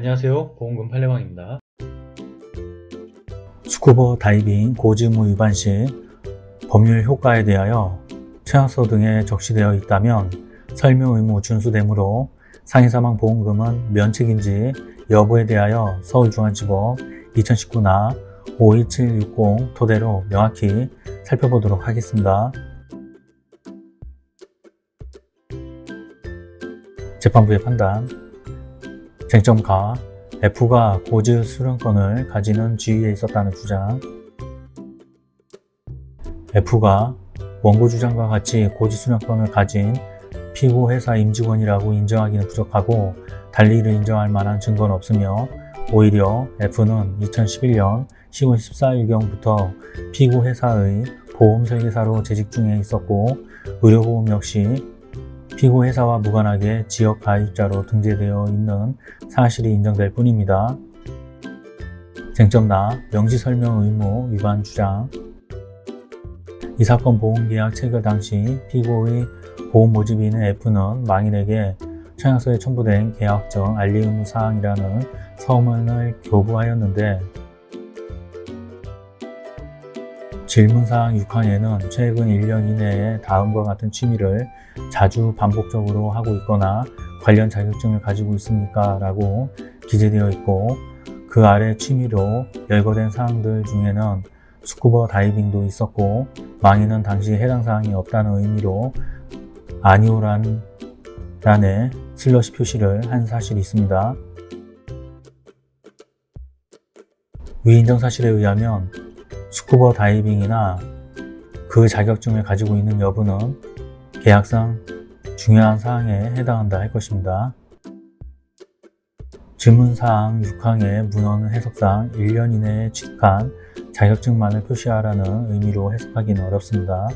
안녕하세요. 보험금 팔례방입니다. 스쿠버 다이빙 고지의무 위반 시 법률 효과에 대하여 최하서 등에 적시되어 있다면 설명 의무 준수되므로 상해 사망 보험금은 면책인지 여부에 대하여 서울중앙지법 2019나 52760 토대로 명확히 살펴보도록 하겠습니다. 재판부의 판단 쟁점가 F가 고지 수령권을 가지는 지위에 있었다는 주장. F가 원고 주장과 같이 고지 수령권을 가진 피고 회사 임직원이라고 인정하기는 부족하고 달리 이를 인정할 만한 증거는 없으며 오히려 F는 2011년 10월 14일경부터 피고 회사의 보험 설계사로 재직 중에 있었고 의료보험 역시 피고 회사와 무관하게 지역 가입자로 등재되어 있는 사실이 인정될 뿐입니다. 쟁점나 명시설명 의무 위반 주장 이 사건 보험계약 체결 당시 피고의 보험 모집인인 F는 망인에게 청약서에 첨부된 계약정 알리 의무 사항이라는 서문을 교부하였는데 질문사항 6항에는 최근 1년 이내에 다음과 같은 취미를 자주 반복적으로 하고 있거나 관련 자격증을 가지고 있습니까? 라고 기재되어 있고 그 아래 취미로 열거된 사항들 중에는 스쿠버 다이빙도 있었고 망인은 당시 해당 사항이 없다는 의미로 아니오란 란에 슬러시 표시를 한 사실이 있습니다. 위인정 사실에 의하면 스쿠버 다이빙이나 그 자격증을 가지고 있는 여부는 계약상 중요한 사항에 해당한다 할 것입니다. 질문사항 6항의 문헌 해석상 1년 이내에 취득한 자격증만을 표시하라는 의미로 해석하기는 어렵습니다.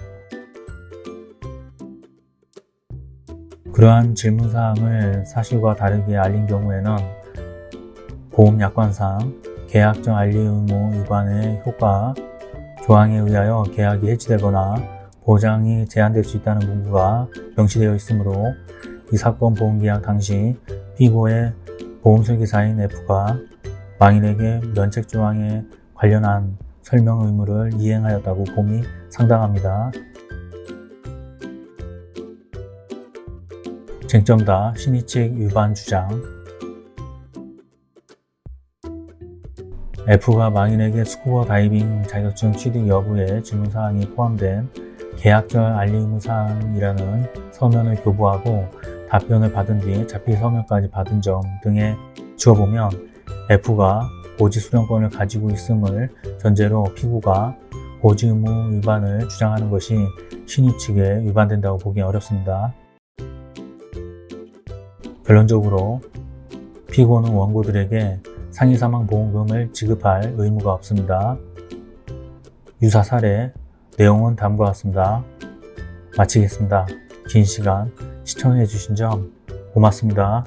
그러한 질문사항을 사실과 다르게 알린 경우에는 보험약관상 계약정 알리 의무 위반의 효과 조항에 의하여 계약이 해지되거나 보장이 제한될 수 있다는 문구가 명시되어 있으므로 이 사건 보험계약 당시 피고의 보험설계사인 F가 망인에게 면책조항에 관련한 설명 의무를 이행하였다고 봄이 상당합니다. 쟁점다 신의칙 위반 주장 F가 망인에게 스쿠버 다이빙 자격증 취득 여부에 질문사항이 포함된 계약 전 알릴 의무 사항이라는 서면을 교부하고 답변을 받은 뒤 자필 서면까지 받은 점 등에 비추어보면 F가 고지 수령권을 가지고 있음을 전제로 피고가 고지 의무 위반을 주장하는 것이 신의 측에 위반된다고 보기 어렵습니다. 결론적으로 피고는 원고들에게 상해사망보험금을 지급할 의무가 없습니다. 유사 사례 내용은 다음과 같습니다. 마치겠습니다. 긴 시간 시청해 주신 점 고맙습니다.